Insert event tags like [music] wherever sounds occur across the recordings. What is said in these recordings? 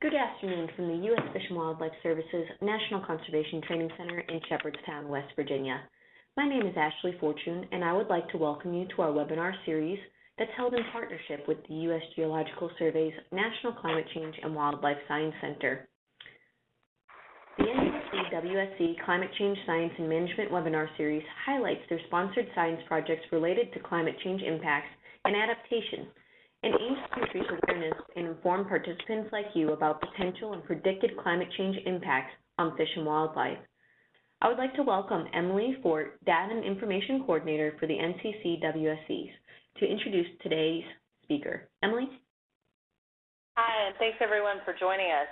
Good afternoon from the U.S. Fish and Wildlife Service's National Conservation Training Center in Shepherdstown, West Virginia. My name is Ashley Fortune, and I would like to welcome you to our webinar series that's held in partnership with the U.S. Geological Survey's National Climate Change and Wildlife Science Center. The NCC WSC Climate Change Science and Management webinar series highlights their sponsored science projects related to climate change impacts and adaptation and aims to increase awareness and inform participants like you about potential and predicted climate change impacts on fish and wildlife. I would like to welcome Emily Fort, Data and Information Coordinator for the NCC WSCs, to introduce today's speaker. Emily? Hi, and thanks everyone for joining us.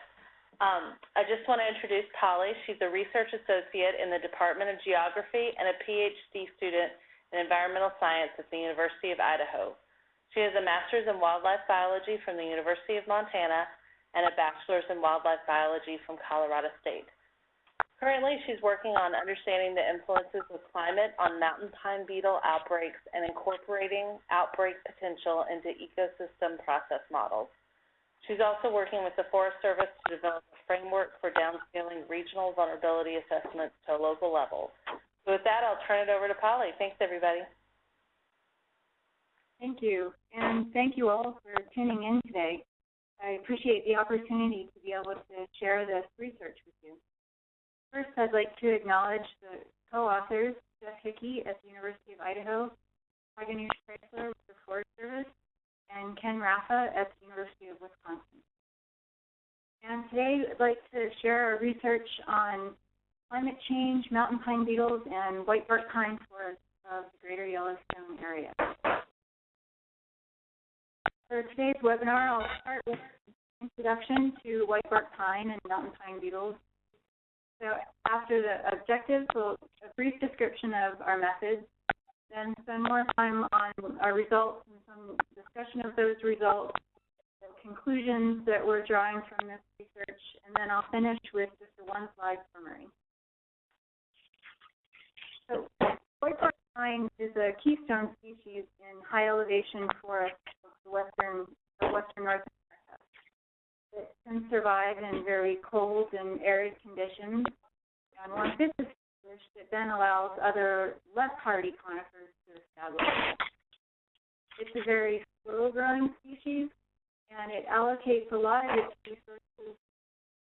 Um, I just want to introduce Polly. She's a research associate in the Department of Geography and a PhD student in environmental science at the University of Idaho. She has a master's in wildlife biology from the University of Montana and a bachelor's in wildlife biology from Colorado State. Currently, she's working on understanding the influences of climate on mountain pine beetle outbreaks and incorporating outbreak potential into ecosystem process models. She's also working with the Forest Service to develop a framework for downscaling regional vulnerability assessments to local level. So with that, I'll turn it over to Polly. Thanks, everybody. Thank you, and thank you all for tuning in today. I appreciate the opportunity to be able to share this research with you. First, I'd like to acknowledge the co-authors, Jeff Hicke at the University of Idaho, Wagner Preisler with the Forest Service, and Ken Raffa at the University of Wisconsin. And today, I'd like to share our research on climate change, mountain pine beetles, and white bark pine forests of the greater Yellowstone area. For today's webinar, I'll start with an introduction to white bark pine and mountain pine beetles. So after the objectives, we'll, a brief description of our methods, then spend more time on our results and some discussion of those results, the conclusions that we're drawing from this research, and then I'll finish with just a one-slide summary. So white bark pine is a keystone species in high elevation forests western western North America. It can survive in very cold and arid conditions. And once this is established, it then allows other less hardy conifers to establish. It's a very slow-growing species, and it allocates a lot of its resources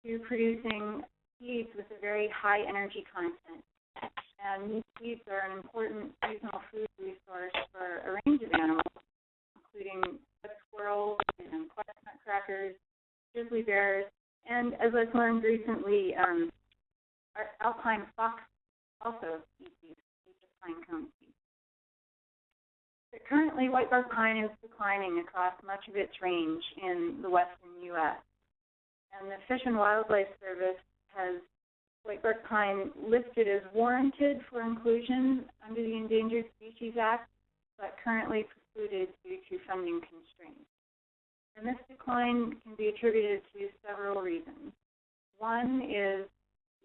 to producing seeds with a very high energy content. And these seeds are an important seasonal food resource for a range of animals, including squirrels and nutcrackers, grizzly bears, and as I've learned recently, um, alpine fox also eat these, pine cone seeds. But currently, whitebark pine is declining across much of its range in the western U.S. And the Fish and Wildlife Service has whitebark pine listed as warranted for inclusion under the Endangered Species Act, but currently due to funding constraints. And this decline can be attributed to several reasons. One is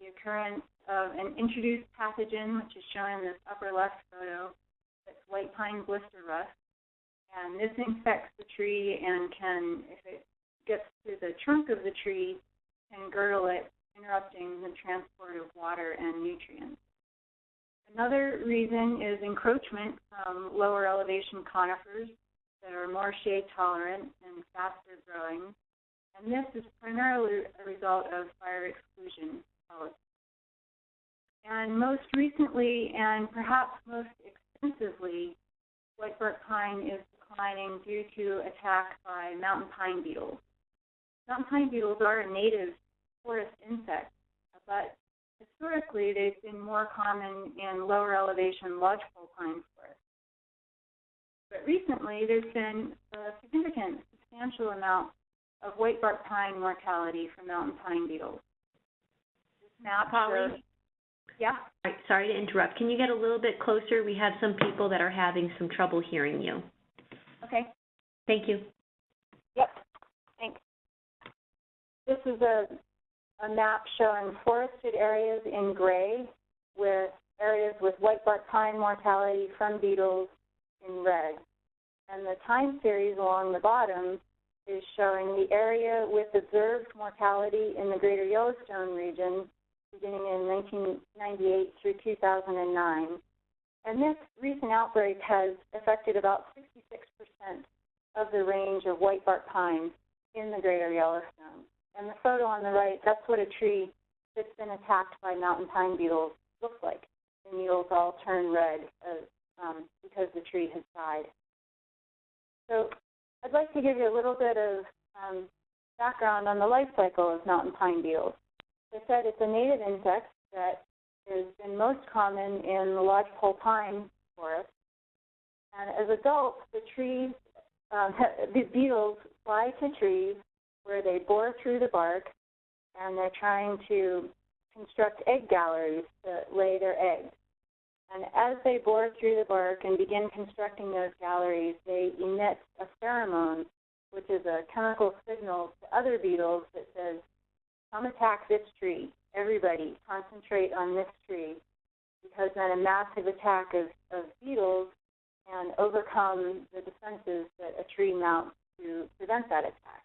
the occurrence of an introduced pathogen, which is shown in this upper left photo, that's white pine blister rust. And this infects the tree and can, if it gets to the trunk of the tree, can girdle it, interrupting the transport of water and nutrients. Another reason is encroachment from lower elevation conifers that are more shade tolerant and faster growing. And this is primarily a result of fire exclusion policy. And most recently, and perhaps most extensively, whitebark pine is declining due to attack by mountain pine beetles. Mountain pine beetles are a native forest insect, but Historically, they've been more common in lower elevation lodgepole pine forests. But recently, there's been a significant, substantial amount of whitebark pine mortality from mountain pine beetles. This map Polly? shows, yeah. Sorry to interrupt. Can you get a little bit closer? We have some people that are having some trouble hearing you. Okay. Thank you. Yep. Thanks. This is a a map showing forested areas in gray with areas with whitebark pine mortality from beetles in red. And the time series along the bottom is showing the area with observed mortality in the greater Yellowstone region beginning in 1998 through 2009. And this recent outbreak has affected about 66% of the range of whitebark pines in the greater Yellowstone. And the photo on the right, that's what a tree that's been attacked by mountain pine beetles looks like. The needles all turn red uh, um, because the tree has died. So I'd like to give you a little bit of um, background on the life cycle of mountain pine beetles. As I said, it's a native insect that has been most common in the lodgepole pine forest. And as adults, the trees, um, [laughs] the beetles fly to trees where they bore through the bark and they're trying to construct egg galleries to lay their eggs. And as they bore through the bark and begin constructing those galleries, they emit a pheromone, which is a chemical signal to other beetles that says, come attack this tree. Everybody, concentrate on this tree. Because then a massive attack of, of beetles can overcome the defenses that a tree mounts to prevent that attack.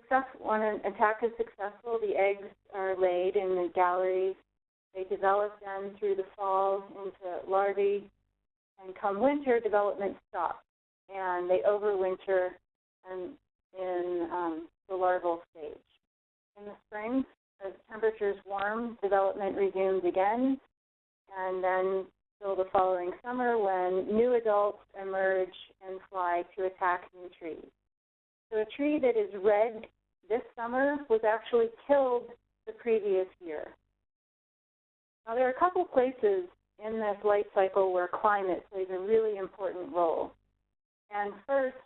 Success, when an attack is successful, the eggs are laid in the galleries they develop then through the fall into larvae, and come winter, development stops, and they overwinter in, in um, the larval stage. In the spring, as temperatures warm, development resumes again, and then till the following summer when new adults emerge and fly to attack new trees. So a tree that is red this summer was actually killed the previous year. Now, there are a couple places in this life cycle where climate plays a really important role. And first,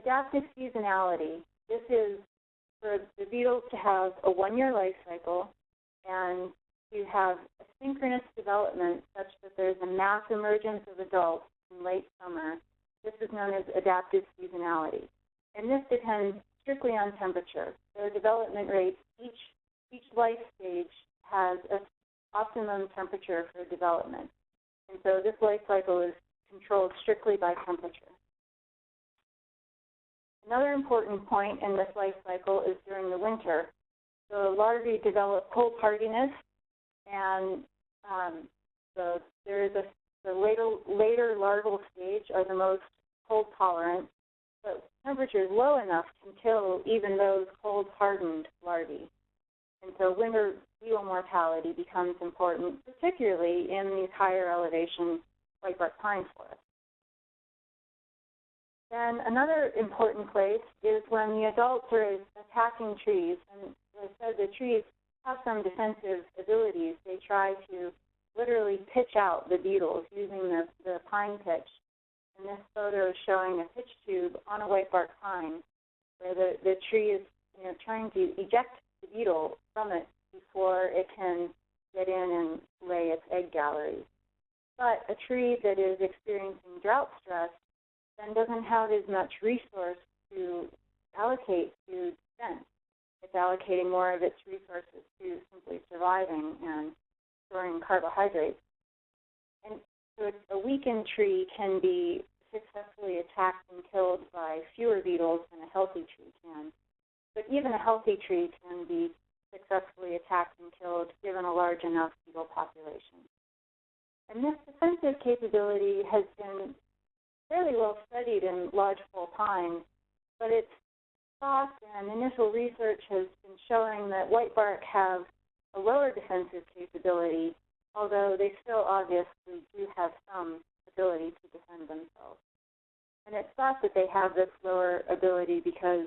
adaptive seasonality. This is for the beetles to have a one-year life cycle and to have a synchronous development such that there's a mass emergence of adults in late summer. This is known as adaptive seasonality. And this depends strictly on temperature. Their development rates, each, each life stage has an optimum temperature for development. And so this life cycle is controlled strictly by temperature. Another important point in this life cycle is during the winter. The larvae develop cold hardiness, and um, the, there is a the later, later larval stage are the most cold tolerant, but temperatures low enough can kill even those cold hardened larvae. And so winter beetle mortality becomes important, particularly in these higher elevation whitebark pine forests. Then another important place is when the adults are attacking trees. And as I said, the trees have some defensive abilities. They try to literally pitch out the beetles using the, the pine pitch. And this photo is showing a pitch tube on a whitebark pine where the, the tree is you know, trying to eject the beetle from it before it can get in and lay its egg galleries. But a tree that is experiencing drought stress then doesn't have as much resource to allocate to defense. It's allocating more of its resources to simply surviving and storing carbohydrates. And so a weakened tree can be successfully attacked and killed by fewer beetles than a healthy tree can. But even a healthy tree can be successfully attacked and killed given a large enough beetle population. And this defensive capability has been fairly well studied in lodgepole pine, but its thought and initial research has been showing that whitebark have a lower defensive capability, although they still obviously do have some ability to defend themselves. And it's thought that they have this lower ability because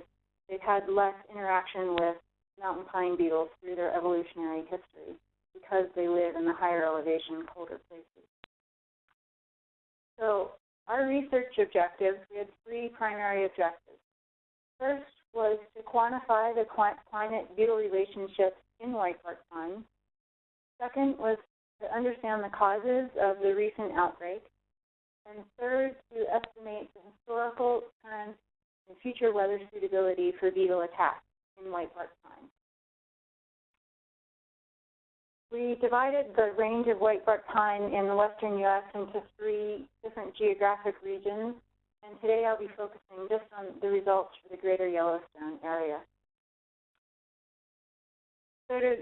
they've had less interaction with mountain pine beetles through their evolutionary history because they live in the higher elevation, colder places. So our research objectives, we had three primary objectives. First was to quantify the climate beetle relationships in whitebark pine. Second was to understand the causes of the recent outbreak. And third, to estimate the historical, current, and future weather suitability for beetle attacks in whitebark pine. We divided the range of whitebark pine in the western U.S. into three different geographic regions, and today I'll be focusing just on the results for the greater Yellowstone area. So to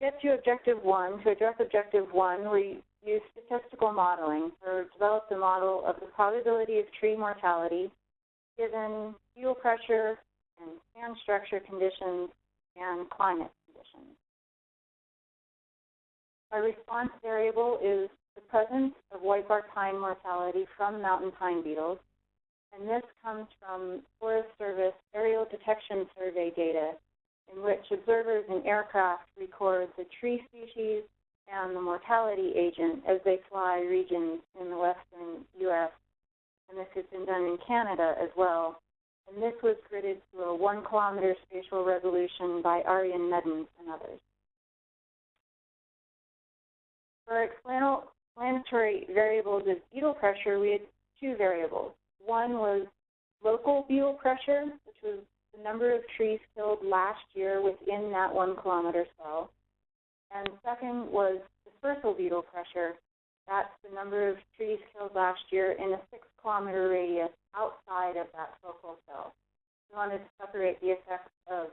get to objective one, to address objective one, we use statistical modeling to develop a model of the probability of tree mortality given beetle pressure and stand structure conditions and climate conditions. Our response variable is the presence of whitebark pine mortality from mountain pine beetles, and this comes from Forest Service aerial detection survey data in which observers in aircraft record the tree species and the mortality agent as they fly regions in the western U.S. And this has been done in Canada as well. And this was gridded to a one kilometer spatial resolution by Arjen Meddens and others. For explanatory variables of beetle pressure, we had two variables. One was local beetle pressure, which was the number of trees killed last year within that one kilometer cell. And second was dispersal beetle pressure. That's the number of trees killed last year in a six kilometer radius outside of that focal cell. We wanted to separate the effects of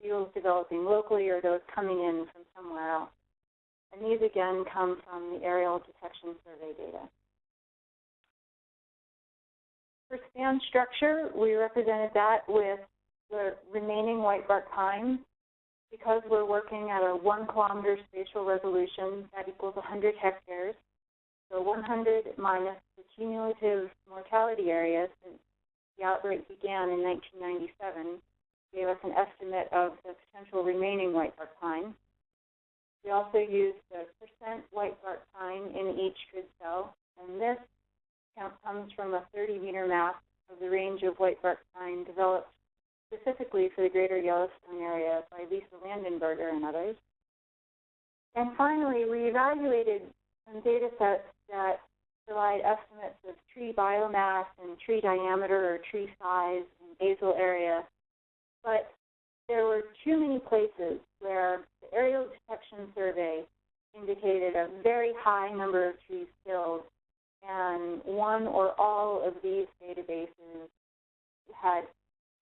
beetles developing locally or those coming in from somewhere else. And these again come from the aerial detection survey data. For stand structure, we represented that with the remaining whitebark pine. Because we're working at a one kilometer spatial resolution, that equals 100 hectares. So 100 minus the cumulative mortality area since the outbreak began in 1997 gave us an estimate of the potential remaining whitebark pine. We also used the percent whitebark pine in each grid cell, and this count comes from a 30 meter map of the range of whitebark pine developed specifically for the greater Yellowstone area by Lisa Landenburger and others. And finally, we evaluated some data sets that provide estimates of tree biomass and tree diameter or tree size and basal area. But there were too many places where the aerial detection survey indicated a very high number of trees killed, and one or all of these databases had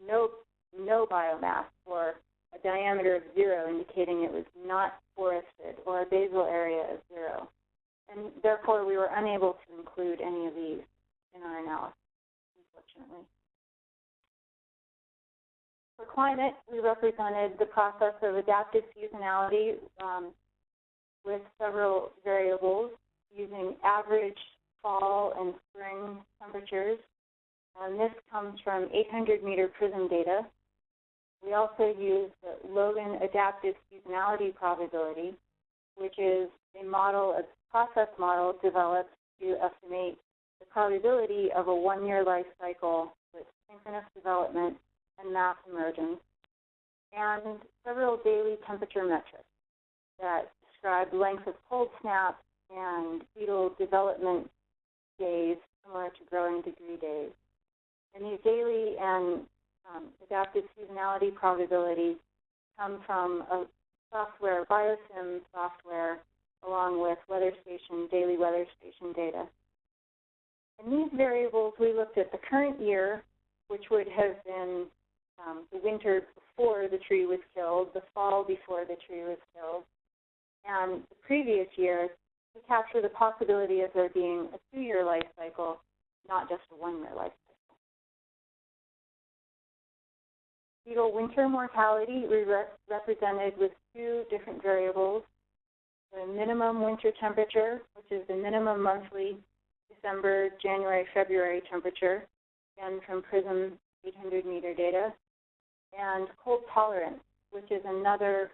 no no biomass or a diameter of zero, indicating it was not forested, or a basal area of zero. And therefore, we were unable to include any of these in our analysis, unfortunately. For climate, we represented the process of adaptive seasonality um, with several variables using average fall and spring temperatures. And this comes from 800 meter PRISM data. We also use the Logan adaptive seasonality probability, which is a model, a process model developed to estimate the probability of a one-year life cycle with synchronous development and mass emergence, and several daily temperature metrics that describe length of cold snap and fetal development days similar to growing degree days. And these daily and um, adaptive seasonality probability come from a software, BioSIM software, along with weather station, daily weather station data. In these variables, we looked at the current year, which would have been um, the winter before the tree was killed, the fall before the tree was killed, and the previous year to capture the possibility of there being a two-year life cycle, not just a one-year life Beetle winter mortality we re represented with two different variables. The minimum winter temperature, which is the minimum monthly December, January, February temperature, again from PRISM 800 meter data, and cold tolerance, which is another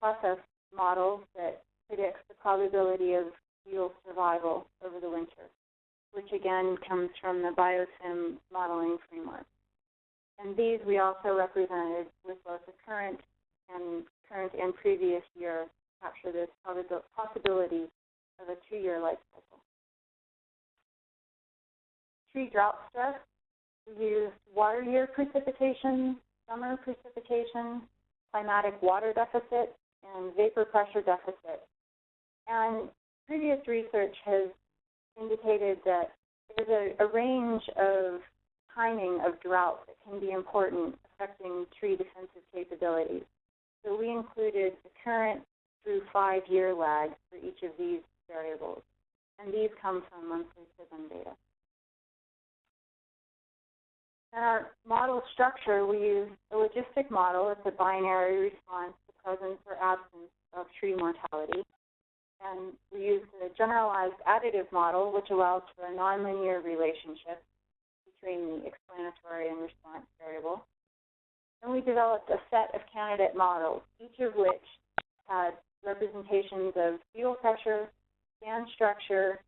process model that predicts the probability of beetle survival over the winter, which again comes from the BioSIM modeling framework. And these we also represented with both the current and current and previous year capture this possibility of a two-year life cycle. Tree drought stress, we use water year precipitation, summer precipitation, climatic water deficit, and vapor pressure deficit. And previous research has indicated that there's a, a range of timing of drought that can be important affecting tree defensive capabilities. So we included the current through five-year lag for each of these variables, and these come from monthly PRISM data. In our model structure, we use a logistic model. It's a binary response to presence or absence of tree mortality. And we use a generalized additive model, which allows for a nonlinear relationship between the explanatory and response variable. And we developed a set of candidate models, each of which had representations of beetle pressure, stand structure,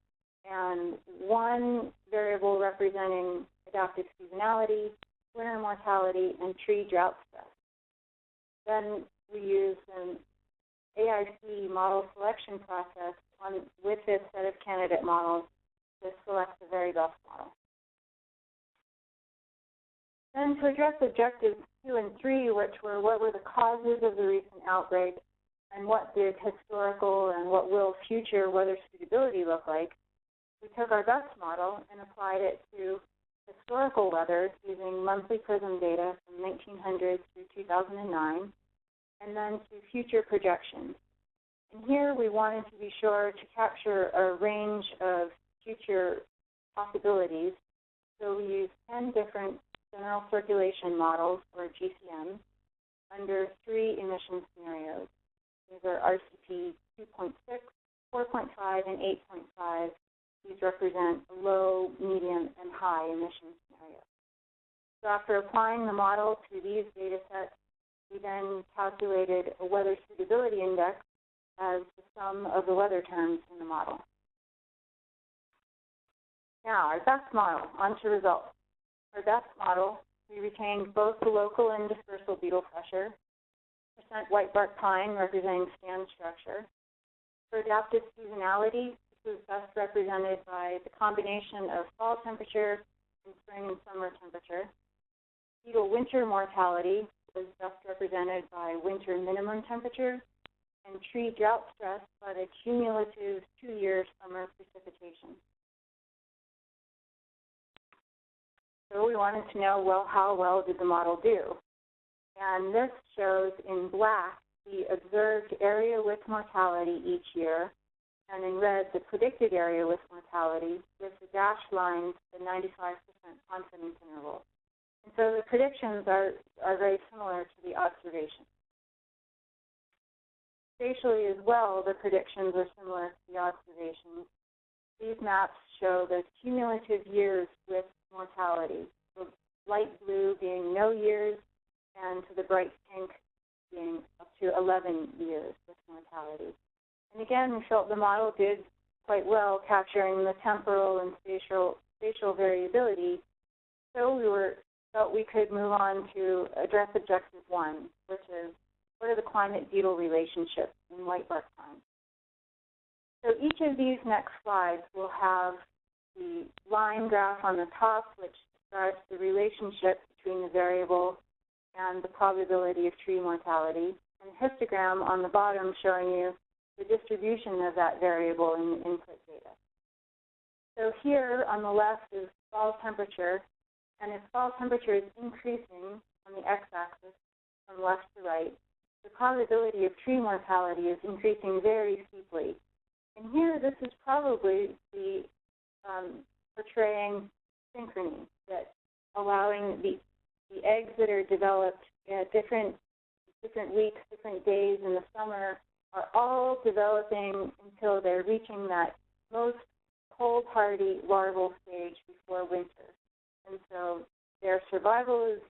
and one variable representing adaptive seasonality, winter mortality, and tree drought stress. Then we used an AIC model selection process on, with this set of candidate models to select the very best model. Then to address objectives two and three, which were what were the causes of the recent outbreak and what did historical and what will future weather suitability look like, we took our best model and applied it to historical weather using monthly PRISM data from 1900 through 2009, and then to future projections. And here we wanted to be sure to capture a range of future possibilities. So we used 10 different general circulation models, or GCMs, under three emission scenarios. These are RCP 2.6, 4.5, and 8.5. These represent low, medium, and high emission scenarios. So after applying the model to these data sets, we then calculated a weather suitability index as the sum of the weather terms in the model. Now, our best model, on to results. Our best model, we retained both the local and dispersal beetle pressure, percent white bark pine representing stand structure. For adaptive seasonality, this is best represented by the combination of fall temperature and spring and summer temperature. Beetle winter mortality was best represented by winter minimum temperature and tree drought stress by the cumulative two-year summer precipitation. So we wanted to know, well, how well did the model do? And this shows in black the observed area with mortality each year, and in red the predicted area with mortality, with the dashed lines the 95% confidence interval. And so the predictions are, are very similar to the observations. Spatially as well, the predictions are similar to the observations. These maps show the cumulative years with mortality, the light blue being no years, and to the bright pink being up to 11 years with mortality. And again, we felt the model did quite well capturing the temporal and spatial, spatial variability. So we were felt we could move on to address objective one, which is what are the climate beetle relationships in white bark pine. So each of these next slides will have the line graph on the top, which describes the relationship between the variable and the probability of tree mortality, and a histogram on the bottom showing you the distribution of that variable in the input data. So here on the left is fall temperature, and if fall temperature is increasing on the x-axis from left to right, the probability of tree mortality is increasing very steeply. And here, this is probably the um, portraying synchrony, that allowing the, the eggs that are developed at different, different weeks, different days in the summer are all developing until they're reaching that most cold hardy larval stage before winter. And so their survival is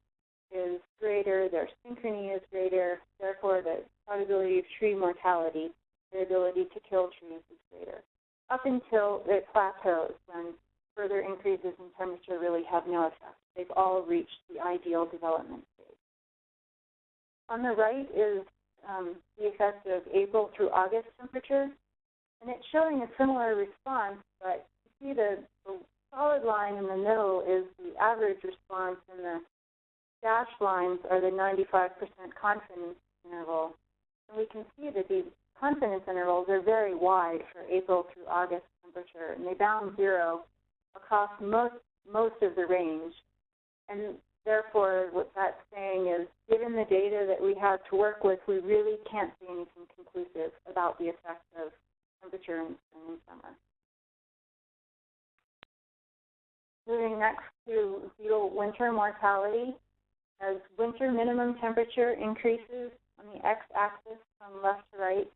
is greater, their synchrony is greater, therefore the probability of tree mortality, their ability to kill trees is up until it plateaus when further increases in temperature really have no effect. They've all reached the ideal development stage. On the right is um, the effect of April through August temperature, and it's showing a similar response, but you see the, the solid line in the middle is the average response and the dashed lines are the 95% confidence interval. And we can see that these confidence intervals are very wide for April through August temperature, and they bound zero across most, most of the range. And therefore, what that's saying is, given the data that we have to work with, we really can't say anything conclusive about the effect of temperature in spring and summer. Moving next to beetle winter mortality. As winter minimum temperature increases on the x-axis from left to right,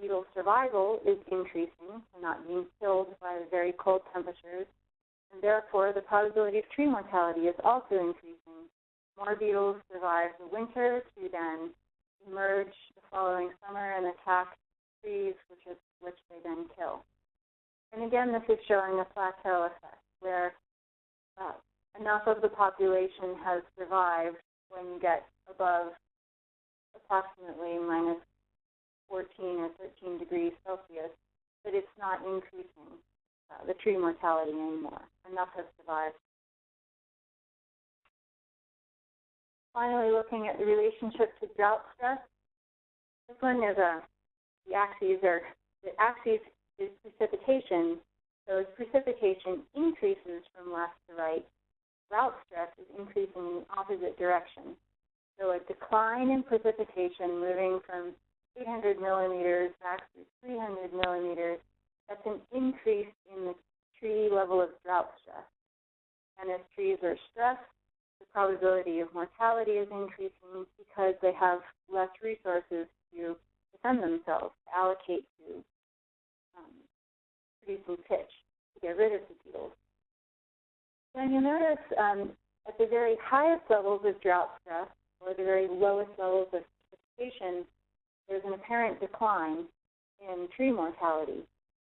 beetle survival is increasing, not being killed by very cold temperatures, and therefore the probability of tree mortality is also increasing. More beetles survive the winter to then emerge the following summer and attack trees, which, is, which they then kill. And again, this is showing a plateau effect, where uh, enough of the population has survived when you get above approximately minus 14 or 13 degrees Celsius, but it's not increasing uh, the tree mortality anymore. Enough has survived. Finally, looking at the relationship to drought stress. This one is a, the axes are, the axis is precipitation. So as precipitation increases from left to right, drought stress is increasing in the opposite direction. So a decline in precipitation moving from 800 millimeters to 300 millimeters, that's an increase in the tree level of drought stress. And as trees are stressed, the probability of mortality is increasing because they have less resources to defend themselves, to allocate to um, producing pitch to get rid of the beetles. Then you'll notice um, at the very highest levels of drought stress, or the very lowest levels of precipitation, there's an apparent decline in tree mortality.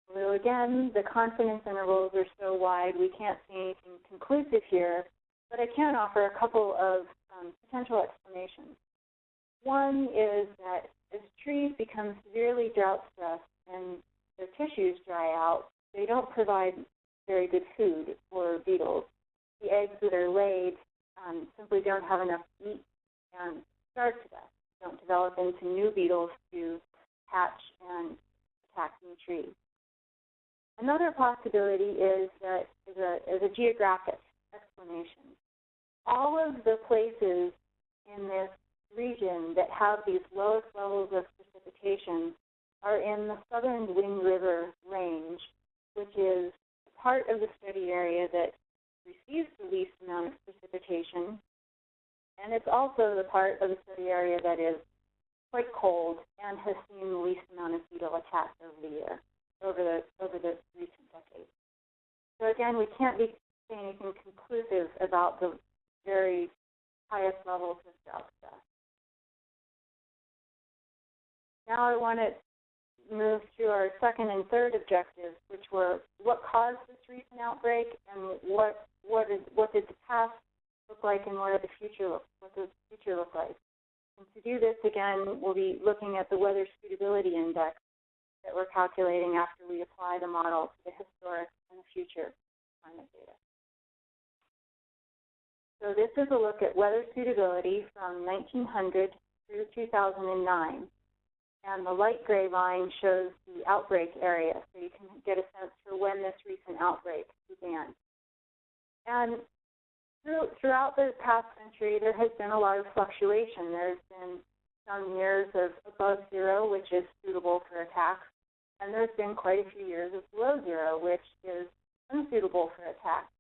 Although again, the confidence intervals are so wide, we can't see anything conclusive here, but I can offer a couple of um, potential explanations. One is that as trees become severely drought stressed and their tissues dry out, they don't provide very good food for beetles. The eggs that are laid um, simply don't have enough meat and starve to death, don't develop into new beetles to hatch and attack new trees. Another possibility is that is a, is a geographic explanation. All of the places in this region that have these lowest levels of precipitation are in the southern Wind River Range, which is part of the study area that receives the least amount of precipitation, and it's also the part of the study area that is quite cold and has seen the least amount of beetle attacks over the year, over the over the recent decades. So again, we can't be saying anything conclusive about the very highest levels of stress. Now I want to move to our second and third objectives, which were what caused this recent outbreak and what what is what did the past look like and what did the future look what does the future look like. And to do this again, we'll be looking at the weather suitability index that we're calculating after we apply the model to the historic and the future climate data. So this is a look at weather suitability from 1900 through 2009 and the light gray line shows the outbreak area, so you can get a sense for when this recent outbreak began. And throughout the past century, there has been a lot of fluctuation. There's been some years of above zero, which is suitable for attacks, and there's been quite a few years of below zero, which is unsuitable for attacks.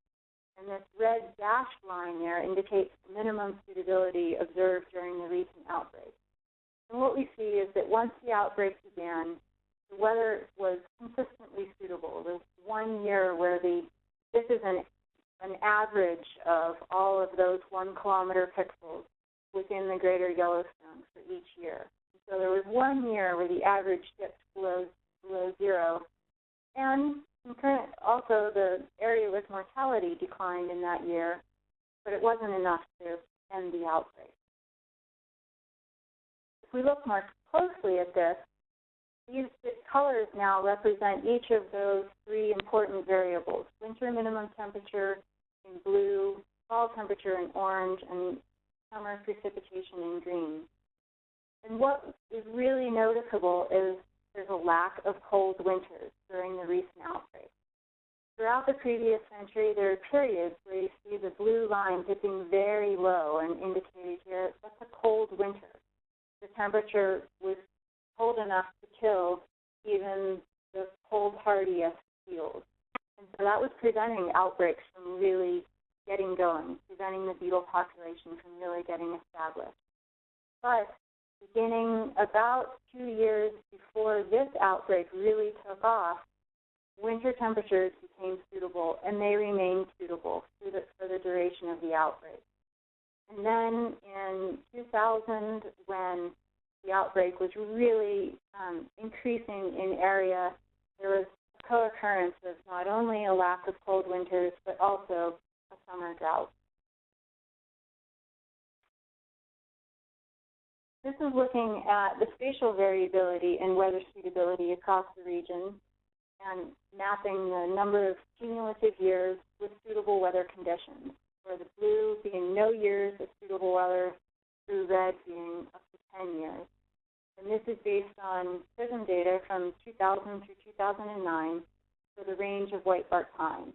And this red dashed line there indicates minimum suitability observed during the recent outbreak. And what we see is that once the outbreak began, the weather was consistently suitable. There's one year where the this is an an average of all of those one kilometer pixels within the greater Yellowstone for each year. So there was one year where the average dipped below below zero, and also the area with mortality declined in that year, but it wasn't enough to end the outbreak If we look more closely at this, these colors now represent each of those three important variables, winter minimum temperature in blue, fall temperature in orange, and summer precipitation in green. And what is really noticeable is there's a lack of cold winters during the recent outbreak. throughout the previous century, there are periods where you see the blue line dipping very low and indicated here that's a cold winter. The temperature was cold enough to kill even the cold hardiest beetles. And so that was preventing outbreaks from really getting going, preventing the beetle population from really getting established. But beginning about two years before this outbreak really took off, winter temperatures became suitable and they remained suitable the, for the duration of the outbreak. And then in 2000, when the outbreak was really um, increasing in area, there was a co-occurrence of not only a lack of cold winters, but also a summer drought. This is looking at the spatial variability and weather suitability across the region and mapping the number of cumulative years with suitable weather conditions, where the blue being no years of suitable weather, through red being up to 10 years. And this is based on PRISM data from 2000 through 2009 for the range of white bark pine.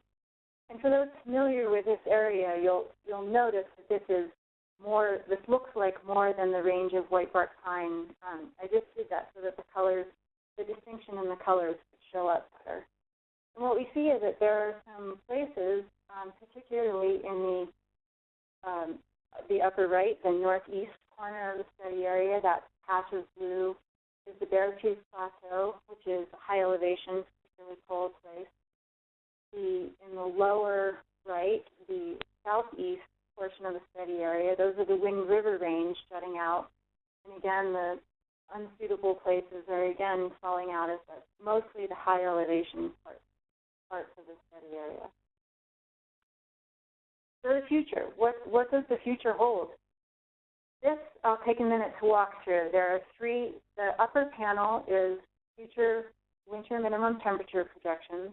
And for those familiar with this area, you'll, you'll notice that this is more, this looks like more than the range of white bark pine. Um, I just did that so that the colors, the distinction in the colors would show up better. And what we see is that there are some places, um, particularly in the, um, the upper right, the northeast corner of the study area, that patch of blue is the Beartooth Plateau, which is a high elevation, particularly cold place. The, in the lower right, the southeast portion of the study area. Those are the Wind River Range jutting out. And again, the unsuitable places are again falling out as mostly the high elevation parts, parts of the study area. So the future, what, what does the future hold? This I'll take a minute to walk through. There are three, the upper panel is future winter minimum temperature projections,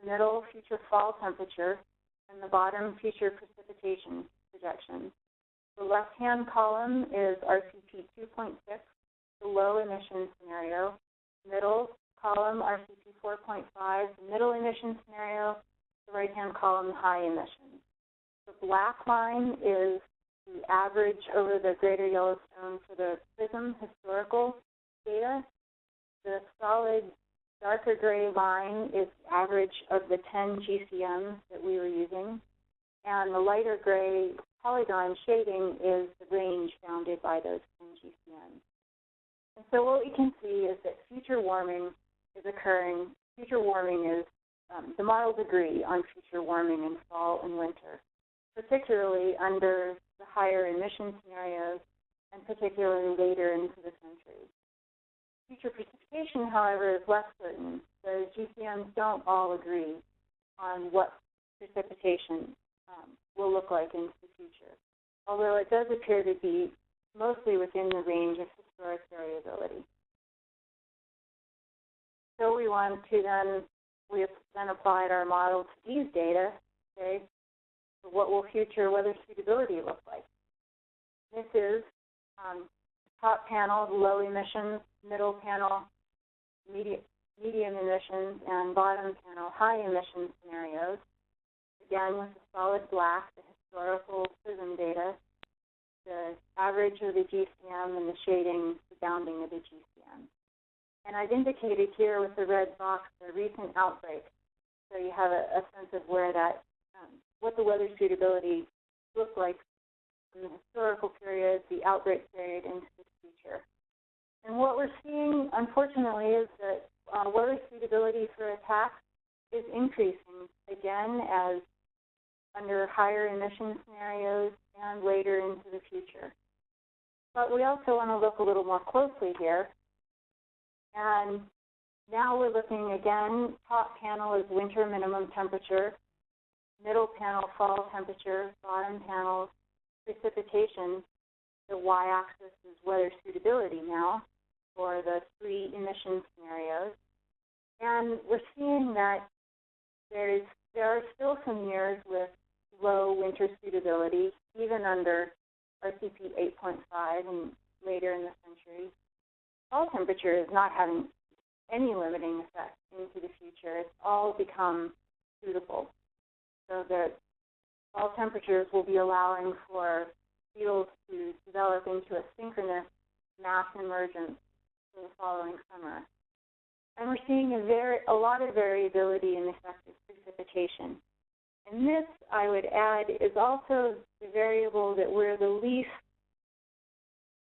the middle future fall temperature, and the bottom future precipitation projections. The left-hand column is RCP 2.6, the low emission scenario. Middle column, RCP 4.5, the middle emission scenario. The right-hand column, high emission. The black line is the average over the greater Yellowstone for the PRISM historical data. The solid darker gray line is the average of the 10 GCMs that we were using, and the lighter gray polygon shading is the range bounded by those 10 GCMs. And so what we can see is that future warming is occurring. Future warming is, um, the models agree on future warming in fall and winter, particularly under the higher emission scenarios and particularly later into the century. Future precipitation, however, is less certain. The GCMs don't all agree on what precipitation um, will look like into the future, although it does appear to be mostly within the range of historic variability. So we want to then, we have then applied our model to these data, okay, what will future weather suitability look like? This is um, top panel, low emissions, middle panel, medium, medium emissions, and bottom panel, high emission scenarios. Again, with the solid black, the historical PRISM data, the average of the GCM, and the shading, the bounding of the GCM. And I've indicated here with the red box the recent outbreak, so you have a, a sense of where that, um, what the weather suitability looked like in the historical period, the outbreak period, into the future. And what we're seeing, unfortunately, is that uh, weather suitability for attacks is increasing again as under higher emission scenarios and later into the future. But we also want to look a little more closely here. And now we're looking again, top panel is winter minimum temperature, middle panel fall temperature, bottom panel precipitation. The y-axis is weather suitability now for the three emission scenarios. And we're seeing that there is there are still some years with low winter suitability, even under RCP 8.5 and later in the century. Fall temperature is not having any limiting effect into the future. It's all become suitable. So that all temperatures will be allowing for beetles to develop into a synchronous mass emergence for the following summer. And we're seeing a very a lot of variability in effective precipitation. And this, I would add, is also the variable that we're the least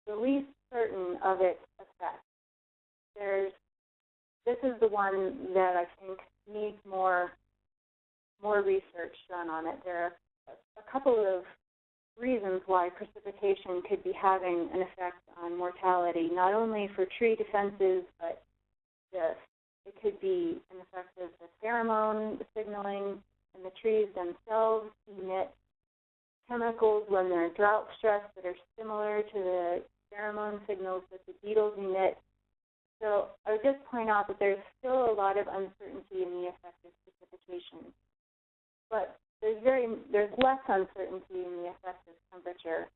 the least certain of its effect. There's this is the one that I think needs more more research done on it. There are a couple of reasons why precipitation could be having an effect on mortality, not only for tree defenses, but this. It could be an effect of the pheromone signaling, and the trees themselves emit chemicals when they're drought stressed that are similar to the pheromone signals that the beetles emit. So I would just point out that there's still a lot of uncertainty in the effect of precipitation. But there's very there's less uncertainty in the effect of temperature,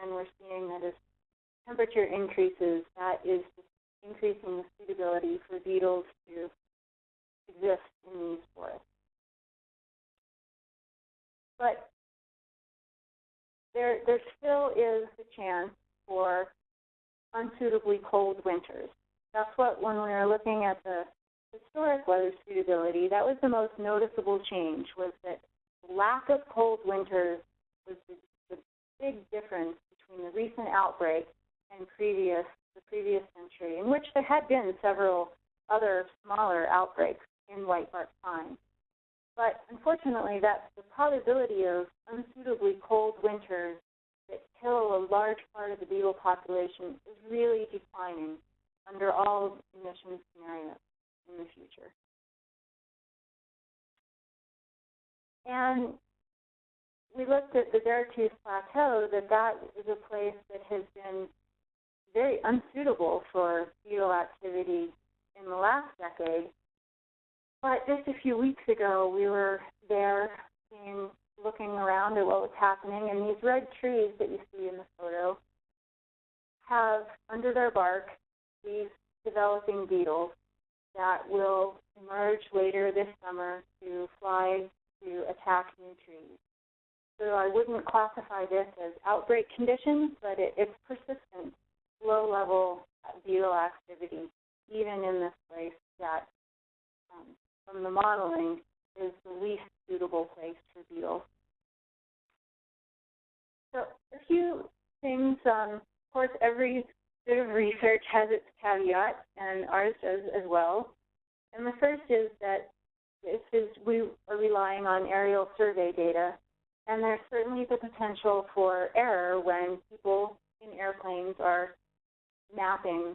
and we're seeing that as temperature increases, that is increasing the suitability for beetles to exist in these forests. But there there still is the chance for unsuitably cold winters. That's what when we were looking at the historic weather suitability, that was the most noticeable change was that lack of cold winters was the, the big difference between the recent outbreak and previous the previous century, in which there had been several other smaller outbreaks in whitebark pine. But unfortunately, that the probability of unsuitably cold winters that kill a large part of the beetle population is really declining under all emission scenarios in the future. And we looked at the Beartooth Plateau, that that is a place that has been very unsuitable for beetle activity in the last decade. But just a few weeks ago, we were there seeing, looking around at what was happening, and these red trees that you see in the photo have under their bark these developing beetles that will emerge later this summer to fly to attack new trees. So I wouldn't classify this as outbreak conditions, but it, it's persistent, low level beetle activity, even in this place that, um, from the modeling, is the least suitable place for beetles. So a few things, um, of course, every of research has its caveat, and ours does as well. And the first is that this is we are relying on aerial survey data, and there's certainly the potential for error when people in airplanes are mapping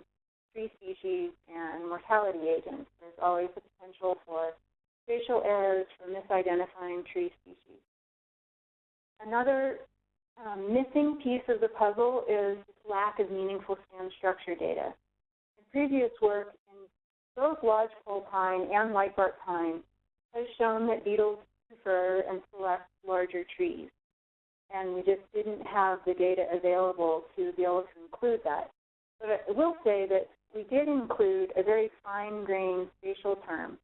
tree species and mortality agents. There's always the potential for spatial errors for misidentifying tree species. Another um, missing piece of the puzzle is lack of meaningful stem structure data. In previous work in both lodgepole pine and whitebark pine has shown that beetles prefer and select larger trees. And we just didn't have the data available to be able to include that. But I will say that we did include a very fine-grained spatial term,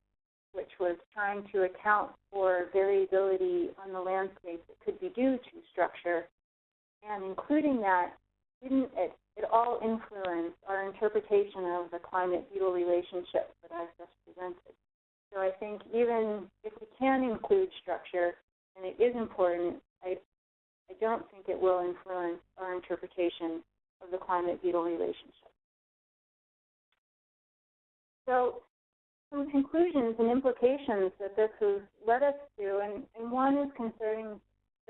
which was trying to account for variability on the landscape that could be due to structure. And including that didn't at, all influence our interpretation of the climate-beetle relationship that I've just presented. So I think even if we can include structure, and it is important, I, I don't think it will influence our interpretation of the climate-beetle relationship. So some conclusions and implications that this has led us to, and, and one is concerning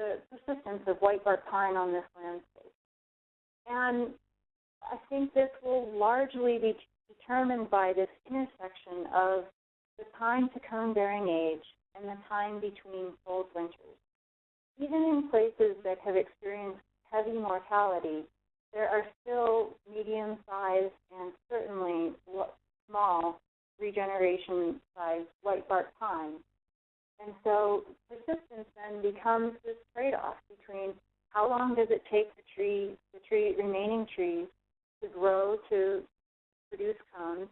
the persistence of whitebark pine on this landscape. And I think this will largely be determined by this intersection of the time to cone bearing age and the time between cold winters. Even in places that have experienced heavy mortality, there are still medium sized and certainly small regeneration sized whitebark pines. And so persistence then becomes this trade off between how long does it take the tree, the tree remaining trees to grow to produce cones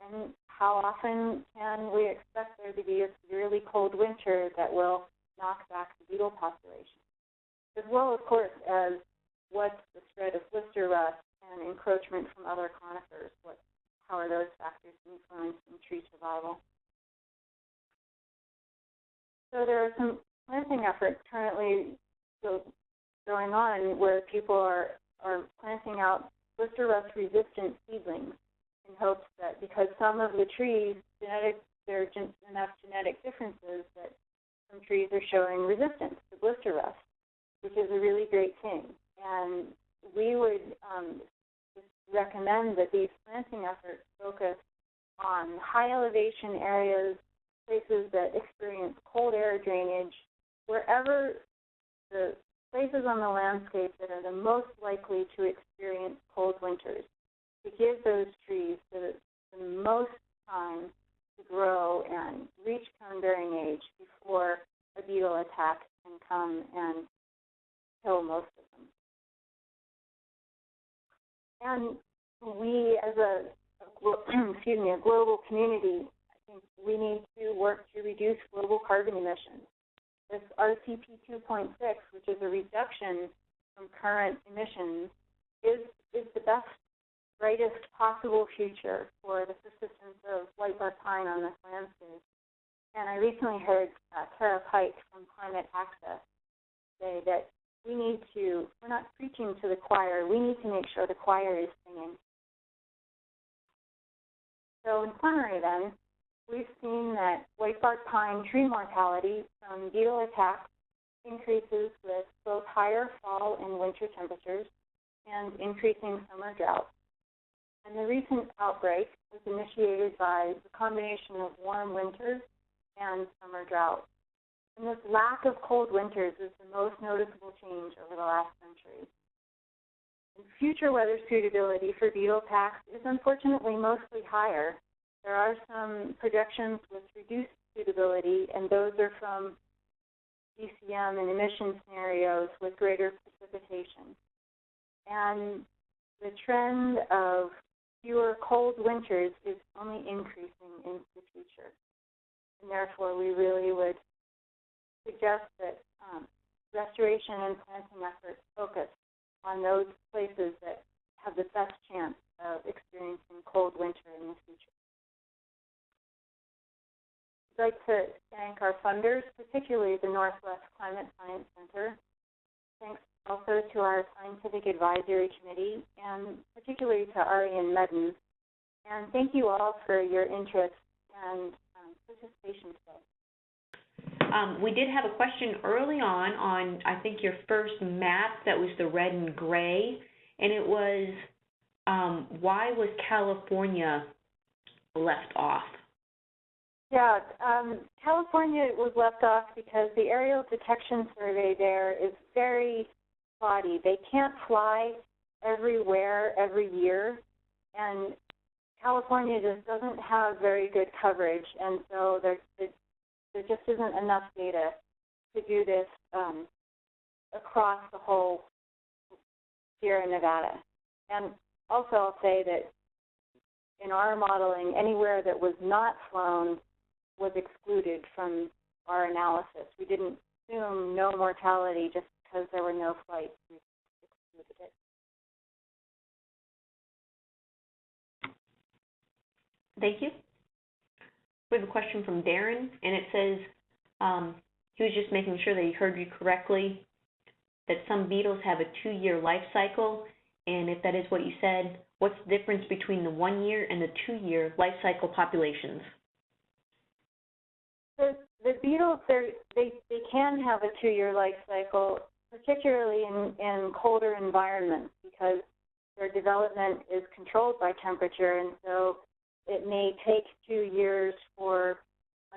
And how often can we expect there to be a severely cold winter that will knock back the beetle population? As well, of course, as what's the spread of blister rust and encroachment from other conifers? What, how are those factors influencing tree survival? So there are some planting efforts currently going on where people are, are planting out blister rust resistant seedlings in hopes that because some of the trees genetic there are enough genetic differences that some trees are showing resistance to blister rust, which is a really great thing. And we would um, recommend that these planting efforts focus on high elevation areas, places that experience cold air drainage, wherever the places on the landscape that are the most likely to experience cold winters, to give those trees the, the most time to grow and reach cone bearing age before a beetle attack can come and kill most of them. And we, as a, a [clears throat] excuse me, a global community, we need to work to reduce global carbon emissions. This RCP 2.6, which is a reduction from current emissions, is is the best, brightest possible future for the persistence of white bark pine on this landscape. And I recently heard uh, Cara Pike from Climate Access say that we need to, we're not preaching to the choir, we need to make sure the choir is singing. So in summary then, we've seen that white bark pine tree mortality from beetle attacks increases with both higher fall and winter temperatures and increasing summer drought. And the recent outbreak was initiated by the combination of warm winters and summer drought. And this lack of cold winters is the most noticeable change over the last century. And future weather suitability for beetle attacks is unfortunately mostly higher. There are some projections with reduced suitability, and those are from GCM and emission scenarios with greater precipitation. And the trend of fewer cold winters is only increasing into the future. And therefore, we really would suggest that um, restoration and planting efforts focus on those places that have the best chance of experiencing cold winter in the future. Like to thank our funders, particularly the Northwest Climate Science Center. Thanks also to our Scientific Advisory Committee, and particularly to Arian Medden. And thank you all for your interest and um, participation today. Um, we did have a question early on, on, I think, your first map that was the red and gray, and it was, um, why was California left off? Yeah, um, California was left off because the aerial detection survey there is very spotty. They can't fly everywhere every year, and California just doesn't have very good coverage, and so there there just isn't enough data to do this um, across the whole Sierra Nevada. And also, I'll say that in our modeling, anywhere that was not flown was excluded from our analysis. We didn't assume no mortality just because there were no flights. We excluded it. Thank you. We have a question from Darren, and it says, um, he was just making sure that he heard you correctly, that some beetles have a two-year life cycle, and if that is what you said, what's the difference between the one-year and the two-year life cycle populations? The, the beetles, they they can have a two-year life cycle, particularly in, in colder environments, because their development is controlled by temperature, and so it may take two years for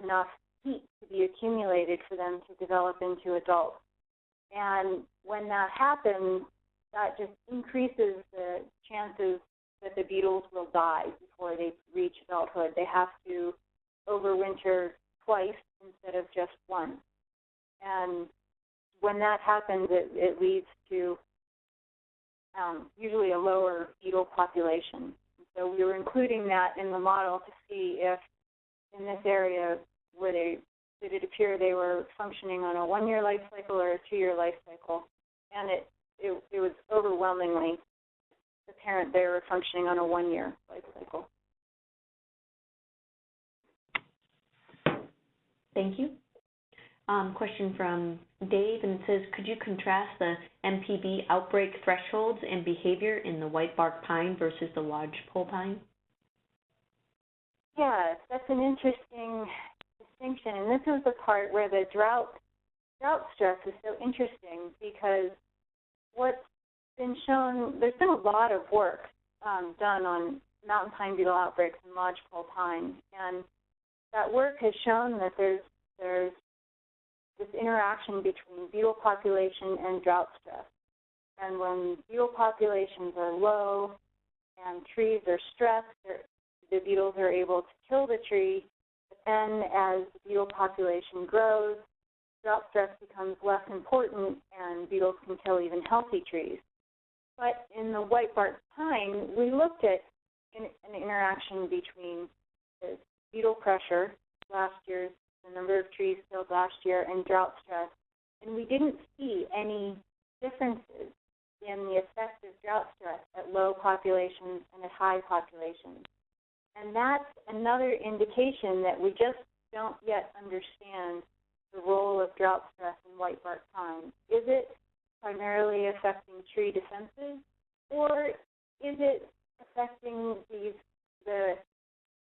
enough heat to be accumulated for them to develop into adults. And when that happens, that just increases the chances that the beetles will die before they reach adulthood. They have to overwinter twice instead of just once. And when that happens, it, it leads to um, usually a lower beetle population. so we were including that in the model to see if in this area were they did it appear they were functioning on a one year life cycle or a two year life cycle. And it, it it was overwhelmingly apparent they were functioning on a one year life cycle. Thank you. Um, question from Dave, and it says, could you contrast the MPB outbreak thresholds and behavior in the white bark pine versus the lodgepole pine? Yes, that's an interesting distinction, and this is the part where the drought drought stress is so interesting because what's been shown there's been a lot of work um, done on mountain pine beetle outbreaks and lodgepole pine, and that work has shown that there's there's this interaction between beetle population and drought stress. And when beetle populations are low and trees are stressed, the beetles are able to kill the tree. But then as the beetle population grows, drought stress becomes less important and beetles can kill even healthy trees. But in the white bark pine, we looked at an, an interaction between the beetle pressure, last year's the number of trees killed last year, and drought stress, and we didn't see any differences in the effect of drought stress at low populations and at high populations. And that's another indication that we just don't yet understand the role of drought stress in white bark pine. Is it primarily affecting tree defenses, or is it affecting these the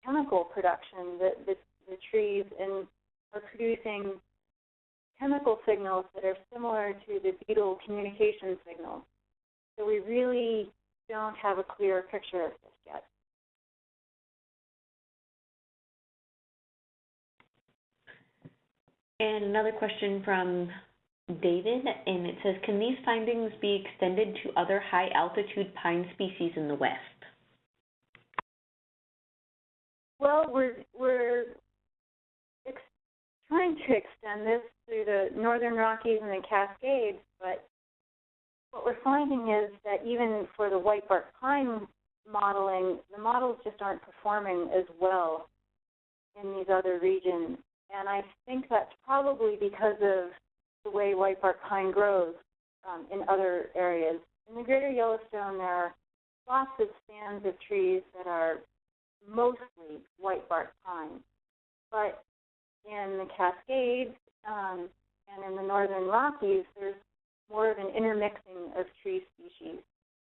chemical production, the, the, the trees and are producing chemical signals that are similar to the beetle communication signals. So we really don't have a clear picture of this yet. And another question from David, and it says, can these findings be extended to other high altitude pine species in the west? Well, we're we're trying to extend this through the Northern Rockies and the Cascades, but what we're finding is that even for the white bark pine modeling, the models just aren't performing as well in these other regions. And I think that's probably because of the way white bark pine grows um, in other areas. In the greater Yellowstone, there are lots of stands of trees that are mostly white bark pine. But in the Cascades um, and in the northern Rockies, there's more of an intermixing of tree species.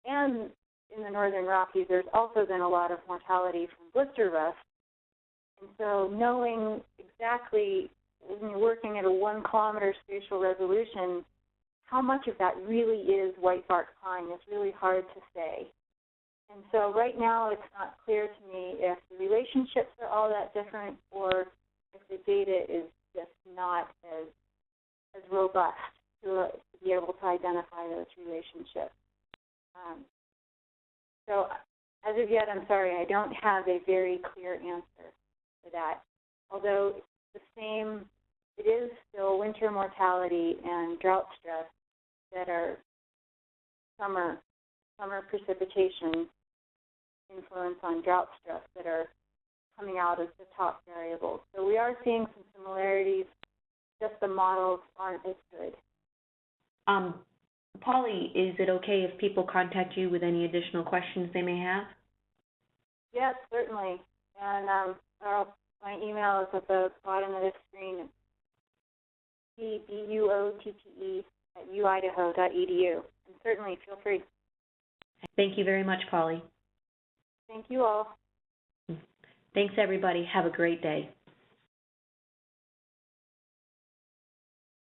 And in the northern Rockies, there's also been a lot of mortality from blister rust. And so knowing exactly when you're working at a one kilometer spatial resolution, how much of that really is white bark pine is really hard to say. And so right now it's not clear to me if the relationships are all that different or if the data is just not as as robust to, to be able to identify those relationships. Um, so as of yet, I'm sorry, I don't have a very clear answer for that. Although the same, it is still winter mortality and drought stress that are summer summer precipitation influence on drought stress that are coming out as the top variables. So we are seeing some similarities, just the models aren't as good. Um, Polly, is it okay if people contact you with any additional questions they may have? Yes, certainly. And um, my email is at the bottom of the screen. B B U O T T E at uidaho.edu. And certainly feel free. Thank you very much, Polly. Thank you all. Thanks, everybody. Have a great day.